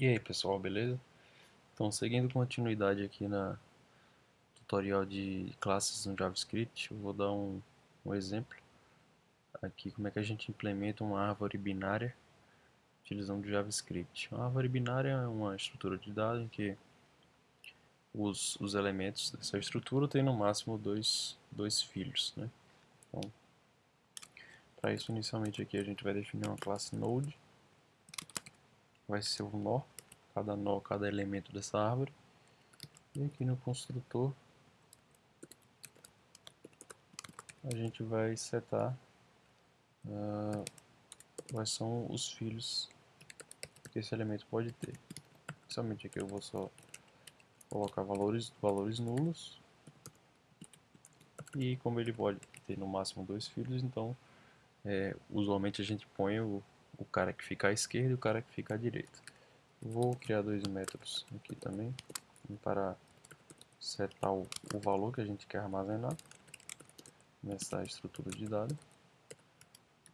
E aí pessoal, beleza? Então seguindo continuidade aqui na tutorial de classes no JavaScript, eu vou dar um, um exemplo aqui como é que a gente implementa uma árvore binária utilizando JavaScript. Uma árvore binária é uma estrutura de dados em que os, os elementos dessa estrutura têm no máximo dois, dois filhos. Né? Então, para isso inicialmente aqui a gente vai definir uma classe node vai ser o nó, cada nó, cada elemento dessa árvore. E aqui no construtor a gente vai setar uh, quais são os filhos que esse elemento pode ter. Somente aqui eu vou só colocar valores, valores nulos e como ele pode ter no máximo dois filhos, então é, usualmente a gente põe o, o cara que fica à esquerda e o cara que fica à direita. Vou criar dois métodos aqui também, um para setar o, o valor que a gente quer armazenar nessa estrutura de dados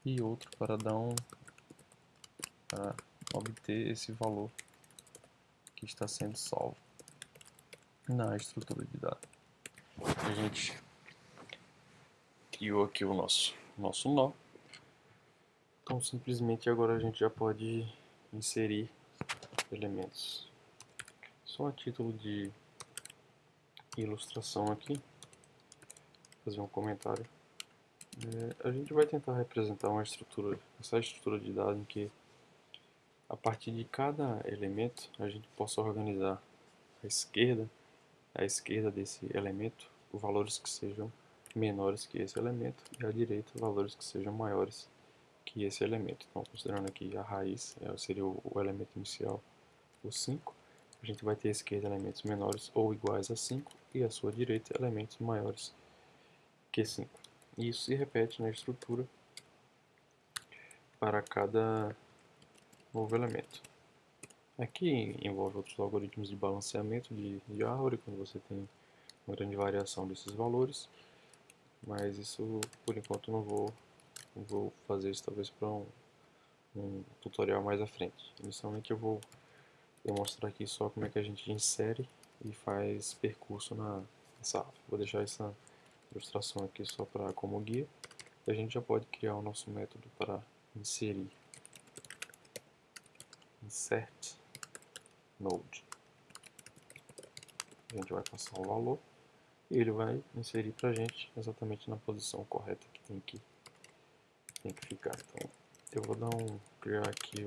e outro para dar um para obter esse valor que está sendo salvo na estrutura de dados. A gente criou aqui o nosso nosso nó então simplesmente agora a gente já pode inserir elementos. Só a título de ilustração aqui, fazer um comentário. É, a gente vai tentar representar uma estrutura, essa estrutura de dados em que a partir de cada elemento a gente possa organizar a esquerda, a esquerda desse elemento, valores que sejam menores que esse elemento e a direita valores que sejam maiores que esse elemento. Então, considerando aqui a raiz, é, seria o, o elemento inicial, o 5, a gente vai ter à esquerda elementos menores ou iguais a 5 e à sua direita elementos maiores que 5. E isso se repete na estrutura para cada novo elemento. Aqui envolve outros algoritmos de balanceamento de, de árvore, quando você tem uma grande variação desses valores, mas isso por enquanto não vou vou fazer isso talvez para um, um, tutorial mais à frente. Inicialmente eu vou demonstrar aqui só como é que a gente insere e faz percurso na nessa Vou deixar essa ilustração aqui só para como guia. E a gente já pode criar o nosso método para inserir. Insert node. A gente vai passar o valor e ele vai inserir para a gente exatamente na posição correta que tem que tem que ficar. Então, eu vou dar um criar aqui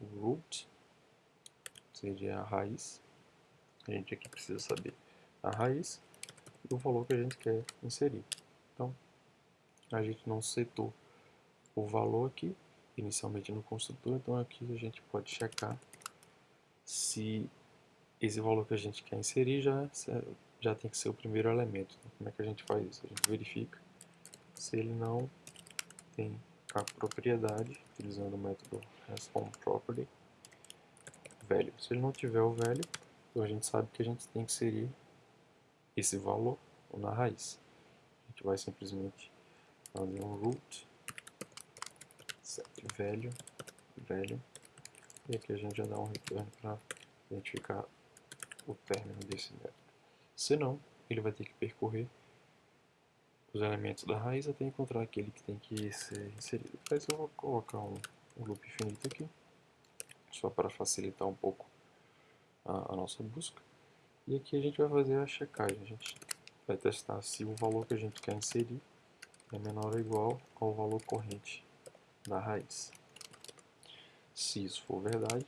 o, root, seria a raiz. A gente aqui precisa saber a raiz e o valor que a gente quer inserir. Então, a gente não setou o valor aqui, inicialmente no construtor, então aqui a gente pode checar se esse valor que a gente quer inserir já, já tem que ser o primeiro elemento. Então, como é que a gente faz isso? A gente verifica se ele não tem a propriedade, utilizando o método responProperty, velho. Se ele não tiver o velho, então a gente sabe que a gente tem que inserir esse valor na raiz. A gente vai simplesmente fazer um root set velho, velho, e aqui a gente já dá um return para identificar o término desse método. Se não, ele vai ter que percorrer os elementos da raiz até encontrar aquele que tem que ser inserido. Para eu vou colocar um, um loop infinito aqui, só para facilitar um pouco a, a, nossa busca. E aqui a gente vai fazer a checagem, a gente vai testar se o valor que a gente quer inserir é menor ou igual ao valor corrente da raiz. Se isso for verdade,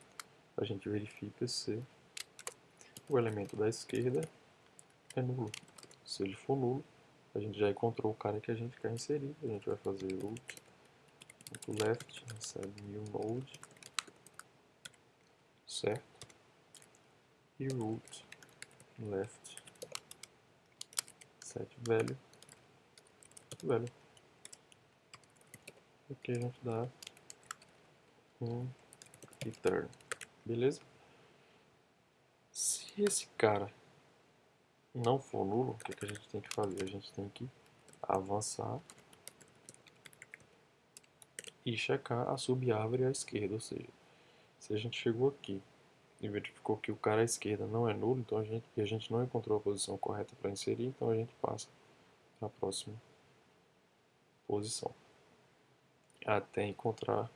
a gente verifica se o elemento da esquerda é nulo. Se ele for nulo, a gente já encontrou o cara que a gente quer inserir. A gente vai fazer root left, recebe new node, certo? E root left set velho, velho. Aqui a gente dá um return, beleza? Se esse cara não for nulo, o que, que a gente tem que fazer? A gente tem que avançar e checar a subárvore à esquerda, ou seja, Se a gente chegou aqui e verificou que o cara à esquerda não é nulo, então a gente, e a gente não encontrou a posição correta para inserir, então a gente passa para a próxima posição. Até encontrar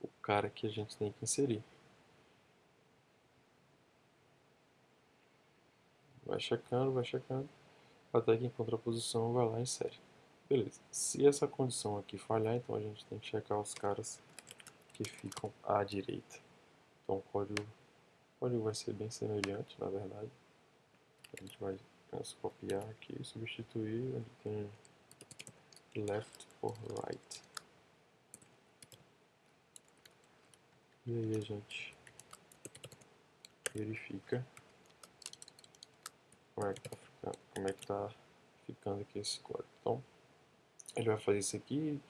o cara que a gente tem que inserir. Vai checando, vai checando, até que encontra a posição, vai lá e insere. Beleza. Se essa condição aqui falhar, então a gente tem que checar os caras que ficam à direita. Então o código, o código vai ser bem semelhante, na verdade. A gente vai copiar aqui e substituir onde tem left por right. E aí a gente verifica como é que tá ficando, como é que tá ficando aqui esse código. Então, ele vai fazer isso aqui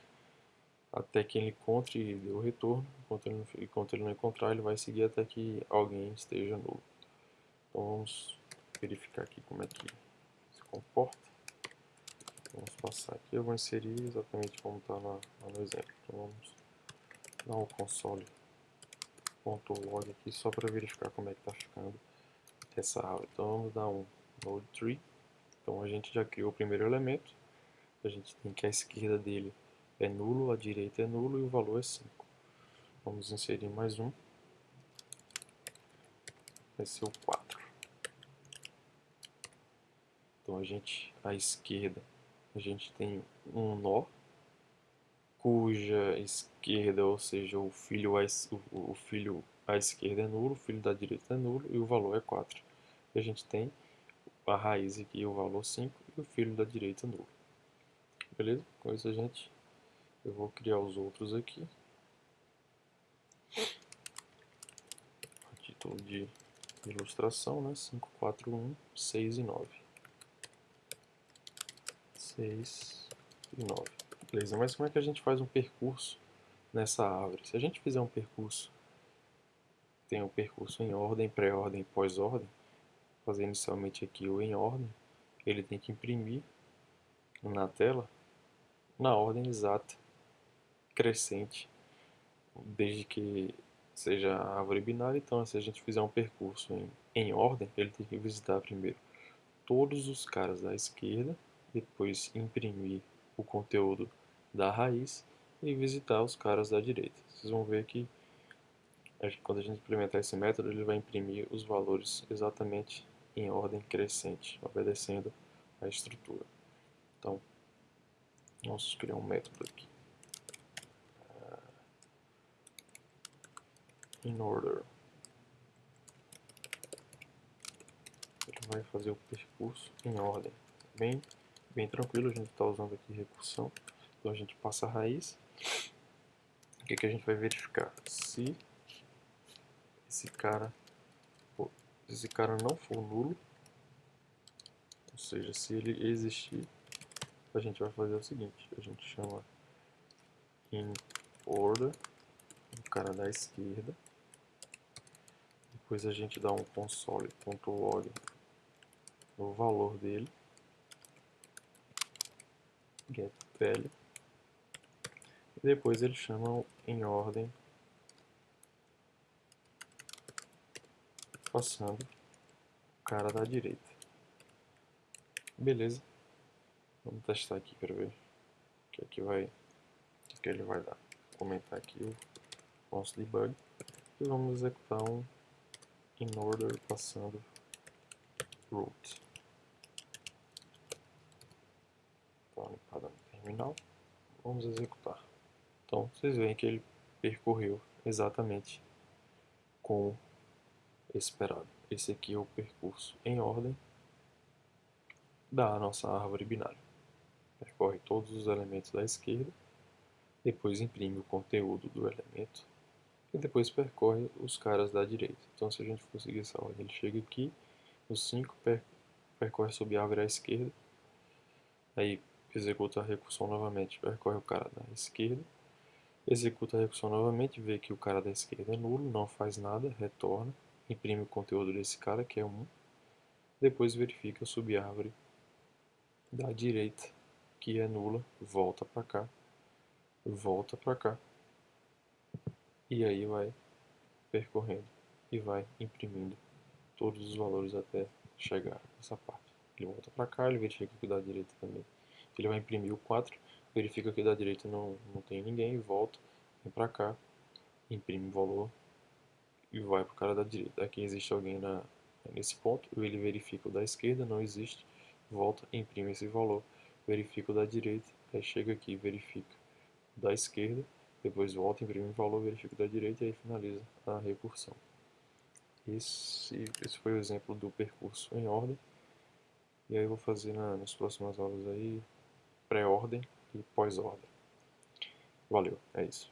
até que ele encontre o retorno. Enquanto ele, não, enquanto ele não encontrar, ele vai seguir até que alguém esteja nulo. Então vamos verificar aqui como é que se comporta. Vamos passar aqui, eu vou inserir exatamente como está lá, lá, no exemplo. Então vamos dar um console.log aqui só para verificar como é que está ficando essa aula. Então vamos dar um node tree. Então a gente já criou o primeiro elemento. A gente tem que a esquerda dele é nulo, a direita é nulo e o valor é 5. Vamos inserir mais um. Vai ser o 4. Então a gente, à esquerda, a gente tem um nó, cuja esquerda, ou seja, o filho, à, o filho à esquerda é nulo, o filho da direita é nulo e o valor é 4. E a gente tem a raiz aqui, o valor 5 e o filho da direita nulo. Beleza? Com isso a gente, eu vou criar os outros aqui. A título de ilustração, né? 5, 4, 1, 6 e 9. 6 e 9. Beleza, mas como é que a gente faz um percurso nessa árvore? Se a gente fizer um percurso, tem um percurso em ordem, pré-ordem, pós-ordem, fazer inicialmente aqui o em ordem, ele tem que imprimir na tela na ordem exata, crescente, desde que seja a árvore binária. Então, se a gente fizer um percurso em, em ordem, ele tem que visitar primeiro todos os caras da esquerda, depois imprimir o conteúdo da raiz e visitar os caras da direita. Vocês vão ver que quando a gente implementar esse método, ele vai imprimir os valores exatamente em ordem crescente, obedecendo a estrutura. Então, vamos criar um método aqui. Uh, in order. Ele vai fazer o percurso em ordem. Bem, bem tranquilo, a gente está usando aqui recursão. Então a gente passa a raiz. O que, que a gente vai verificar? Se esse cara esse cara não for nulo, ou seja, se ele existir, a gente vai fazer o seguinte, a gente chama in order, o cara da esquerda, depois a gente dá um console.log no valor dele, get value, e depois ele chama em ordem passando o cara da direita. Beleza. Vamos testar aqui para ver o que é vai, o que ele vai dar. Vou comentar aqui o nosso debug e vamos executar um in order passando root. Então, limpada no terminal. Vamos executar. Então, vocês veem que ele percorreu exatamente com esperado. Esse aqui é o percurso em ordem da nossa árvore binária. Percorre todos os elementos da esquerda, depois imprime o conteúdo do elemento e depois percorre os caras da direita. Então se a gente for seguir essa ordem, ele chega aqui, no 5 per percorre sob a árvore à esquerda, aí executa a recursão novamente, percorre o cara da esquerda, executa a recursão novamente, vê que o cara da esquerda é nulo, não faz nada, retorna, imprime o conteúdo desse cara, que é 1, depois verifica a subárvore da direita, que é nula, volta para cá, volta para cá, e aí vai percorrendo e vai imprimindo todos os valores até chegar nessa parte. Ele volta para cá, ele verifica que da direita também. Ele vai imprimir o 4, verifica que da direita não, não tem ninguém, volta, vem para cá, imprime o valor e vai para o cara da direita. Aqui existe alguém na, nesse ponto, ele verifica o da esquerda, não existe, volta, imprime esse valor, verifica o da direita, aí chega aqui, verifica o da esquerda, depois volta, imprime o valor, verifica o da direita e aí finaliza a recursão. Esse, esse foi o exemplo do percurso em ordem. E aí eu vou fazer na, nas próximas aulas aí pré-ordem e pós-ordem. Valeu, é isso.